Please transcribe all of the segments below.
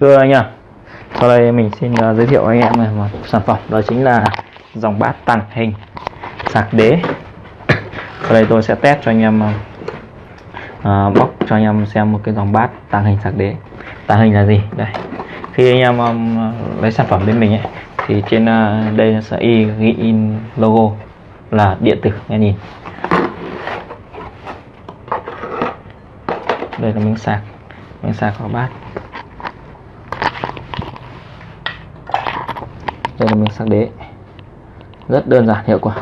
thưa anh em sau đây mình xin uh, giới thiệu anh em một sản phẩm đó chính là dòng bát tàng hình sạc đế. Sau đây tôi sẽ test cho anh em uh, bóc cho anh em xem một cái dòng bát tàng hình sạc đế. Tàng hình là gì? Đây khi anh em um, lấy sản phẩm bên mình ấy, thì trên uh, đây sẽ ghi in logo là điện tử nghe nhìn. Đây là miếng sạc miếng sạc vào bát đây là miếng sạc đế. Rất đơn giản, hiệu quả.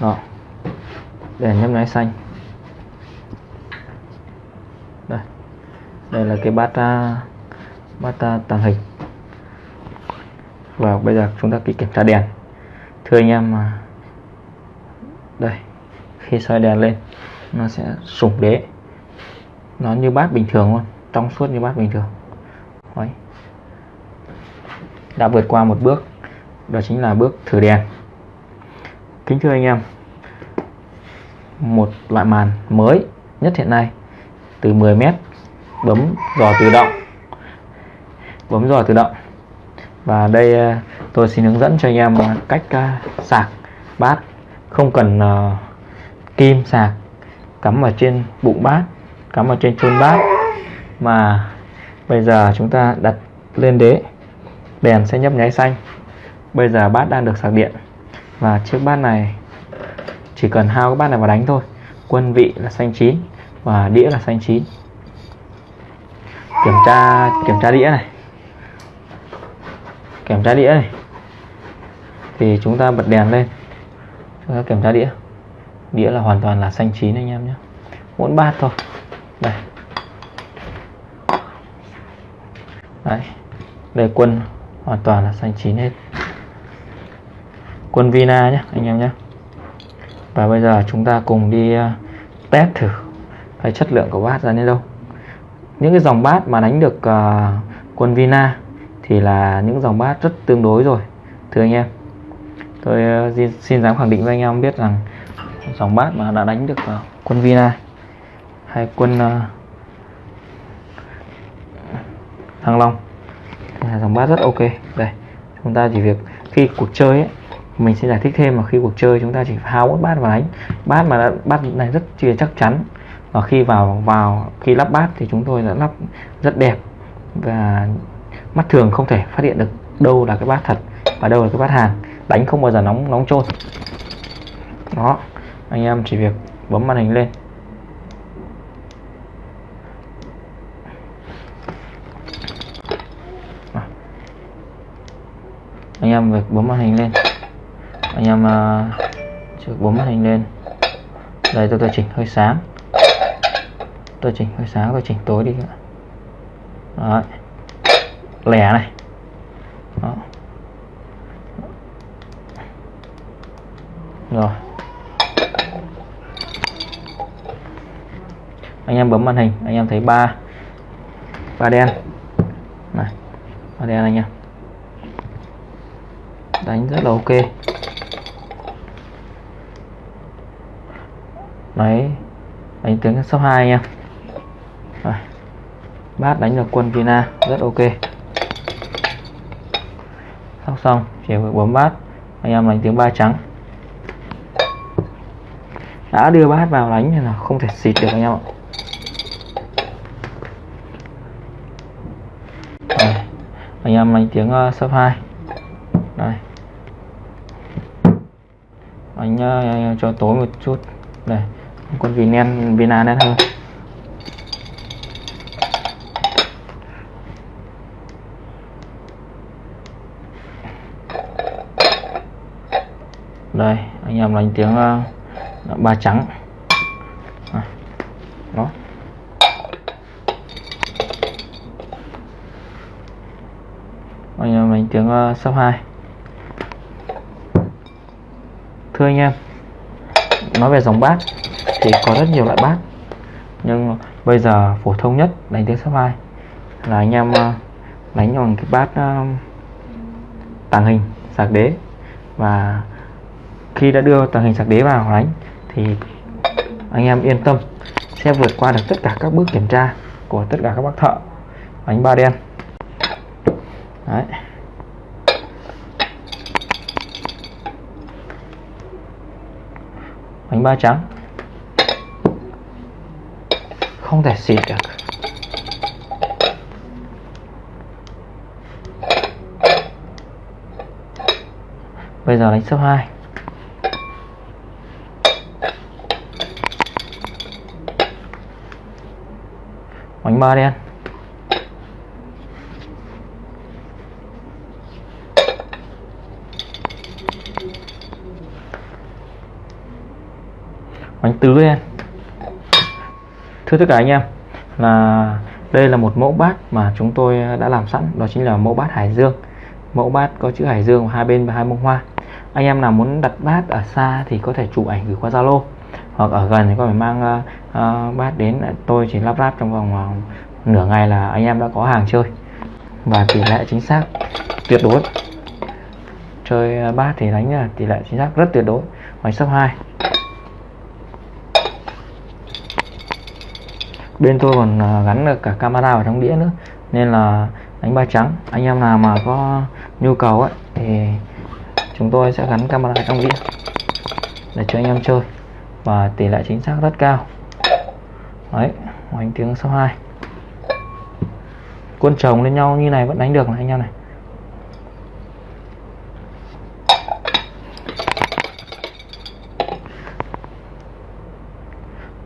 Đó. Để nhấp nháy xanh. Đây. Đây là cái bát à, bát à, tàng hình. Và bây giờ chúng ta kỹ kiểm tra đèn. Thưa anh em mà đây. Khi xoay đèn lên, nó sẽ sủng đế. Nó như bát bình thường luôn, trong suốt như bát bình thường. Đấy. đã vượt qua một bước đó chính là bước thử đèn. Kính thưa anh em, một loại màn mới nhất hiện nay, từ 10 mét, bấm dò tự động. Bấm dò tự động. Và đây à, tôi xin hướng dẫn cho anh em cách à, sạc bát. Không cần à, kim sạc, cắm ở trên bụng bát, cắm ở trên chôn bát. Mà bây giờ chúng ta đặt lên đế, đèn sẽ nhấp nháy xanh bây giờ bát đang được sạc điện. Và chiếc bát này, chỉ cần hao cái bát này vào đánh thôi. Quân vị là xanh chín, và đĩa là xanh chín. Kiểm tra kiểm tra đĩa này. Kiểm tra đĩa này. Thì chúng ta bật đèn lên. Chúng ta kiểm tra đĩa. Đĩa là hoàn toàn là xanh chín anh em nhé. Mỗi bát thôi. Đây. Đấy. Đây, quân hoàn toàn là xanh chín hết quân Vina nhé anh em nhé. Và bây giờ chúng ta cùng đi ờ, test thử cái chất lượng của bát ra đến đâu. Những cái dòng bát mà đánh được uh, quân Vina thì là những dòng bát rất tương đối rồi thưa anh em. Tôi uh, xin dám khẳng định với anh em biết rằng dòng bát mà đã đánh được uh, quân Vina hay quân uh, Thăng Long là dòng bát rất ok. Đây chúng ta chỉ việc khi cuộc chơi ấy, mình sẽ giải thích thêm mà khi cuộc chơi chúng ta chỉ hao một bát vào đánh bát mà đã, bát này rất chia chắc chắn. Và khi vào vào khi lắp bát thì chúng tôi đã lắp rất đẹp. Và mắt thường không thể phát hiện được đâu là cái bát thật và đâu là cái bát hàng đánh không bao giờ nóng nóng trôn đó anh em chỉ việc bấm màn hình lên. Anh em việc bấm màn hình lên anh em uh, bấm màn hình lên. Đây tôi tôi chỉnh hơi sáng. Tôi chỉnh hơi sáng tôi chỉnh tối đi Đấy. lẻ này. Đó. rồi. Anh em bấm màn hình anh em thấy ba ba đen. Này ba đen anh em. Đánh rất là ok. Đấy đánh tiếng số 2 anh em Rồi. bát đánh được quân Vina rất ok. Sóc xong chỉ việc bấm bát anh em đánh tiếng ba trắng. Đã đưa bát vào đánh thì là không thể xịt được anh em ạ. Rồi. anh em đánh tiếng uh, sấp 2 đây anh uh, cho tối một chút. Đây con vì nen vina à đen hơn. Đây anh em đánh tiếng uh, ba trắng. À, đó. Anh em đánh tiếng ờ, uh, sắp hai. Thưa anh em nói về dòng bát thì có rất nhiều loại bát. Nhưng bây giờ phổ thông nhất đánh tiếng sắp hai là anh em ờ, đánh bằng cái bát ờ, tàng hình sạc đế. Và khi đã đưa tàng hình sạc đế vào đánh, thì anh em yên tâm sẽ vượt qua được tất cả các bước kiểm tra của tất cả các bác thợ. Đánh ba đen. Đấy. Bánh ba trắng không thể xịt được. Bây giờ đánh số 2 bánh ba đen bánh tứ đen thưa tất cả anh em là đây là một mẫu bát mà chúng tôi đã làm sẵn. Đó chính là mẫu bát Hải Dương. Mẫu bát có chữ Hải Dương hai bên và hai bông hoa. Anh em nào muốn đặt bát ở xa thì có thể chụp ảnh gửi qua Zalo hoặc ở gần thì có thể mang uh, bát đến. Tôi chỉ lắp ráp trong vòng uh, nửa ngày là anh em đã có hàng chơi. Và tỷ lệ chính xác tuyệt đối. Chơi bát thì đánh tỷ lệ chính xác rất tuyệt đối. Ngoài sấp 2 bên tôi còn à, gắn được cả camera vào trong đĩa nữa. Nên là đánh ba trắng, anh em nào mà có nhu cầu ấy, thì chúng tôi sẽ gắn camera trong đĩa để cho anh em chơi. Và tỷ lệ chính xác rất cao. Đấy, hoành tiếng số 2 quân chồng lên nhau như này vẫn đánh được này, anh em này.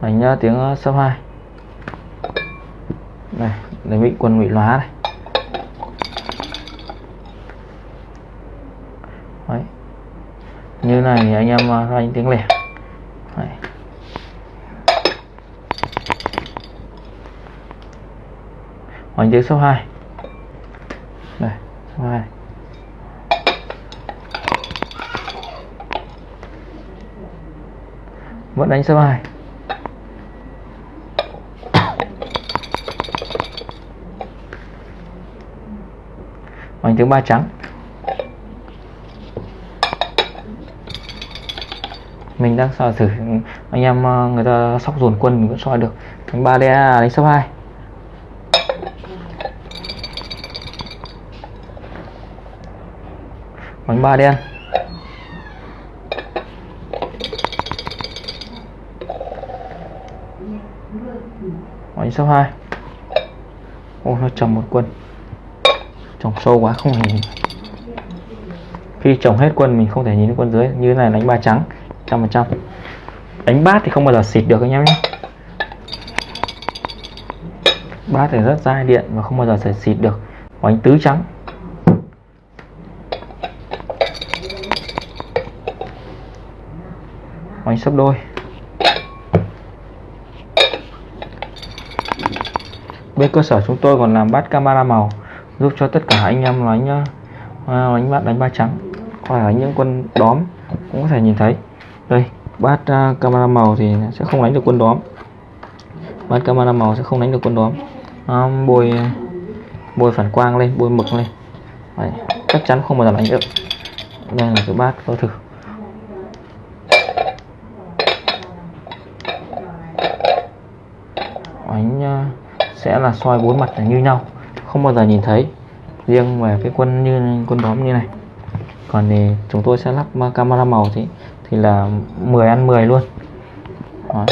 Đánh à, tiếng số 2 này để bị quân bị lóa này. Đấy. như này thì anh em à, đánh tiếng lẻ. Đấy. hoành tiếng số 2 đây, số 2 vẫn đánh số 2 hoành tiếng ba trắng. Mình đang soi thử anh em ờ, người ta sóc dồn quân mình vẫn soi được. Đánh ba đe đánh số 2 bánh ba đen. Bánh số 2 ô, nó trồng một quân trồng sâu quá, không thể nhìn. Khi trồng hết quân, mình không thể nhìn quân dưới. Như này đánh ba trắng, trăm phần trăm. Đánh bát thì không bao giờ xịt được anh em nhé. Bát thì rất dai điện và không bao giờ sẽ xịt được. Bánh tứ trắng. Bánh sấp đôi. Bên cơ sở chúng tôi còn làm bát camera màu giúp cho tất cả anh em đánh đánh à, bát đánh ba trắng. Hoặc là những quân đóm cũng có thể nhìn thấy. Đây bát uh, camera màu thì sẽ không đánh được quân đóm. Bát camera màu sẽ không đánh được quân đóm. À, um, bôi bôi phản quang lên bôi mực lên. Đấy, chắc chắn không bao giờ đánh được. Đây là cái bát tôi thử. Đánh uh, sẽ là soi bốn mặt là như nhau không bao giờ nhìn thấy. Riêng về cái quân như, quân đóm như này. Còn thì chúng tôi sẽ lắp camera màu thì thì là 10 ăn 10 luôn. Đó.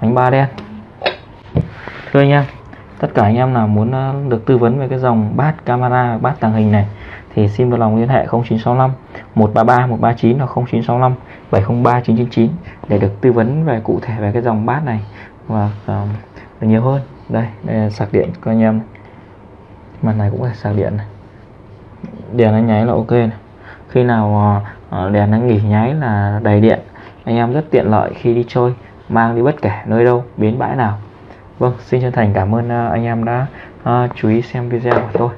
bánh ba đen. Thưa anh em, tất cả anh em nào muốn ờ, được tư vấn về cái dòng bát camera, bát tàng hình này, thì xin vui lòng liên hệ 0965 133 139 hoặc 0965 703 999 để được tư vấn về cụ thể về cái dòng bát này và um, được nhiều hơn. Đây, đây là sạc điện của anh em màn này cũng là sạc điện này. Đèn nó nháy là ok này. khi nào uh, đèn nó nghỉ nháy là đầy điện. Anh em rất tiện lợi khi đi chơi mang đi bất kể nơi đâu bến bãi nào. Vâng xin chân thành cảm ơn uh, anh em đã uh, chú ý xem video của tôi.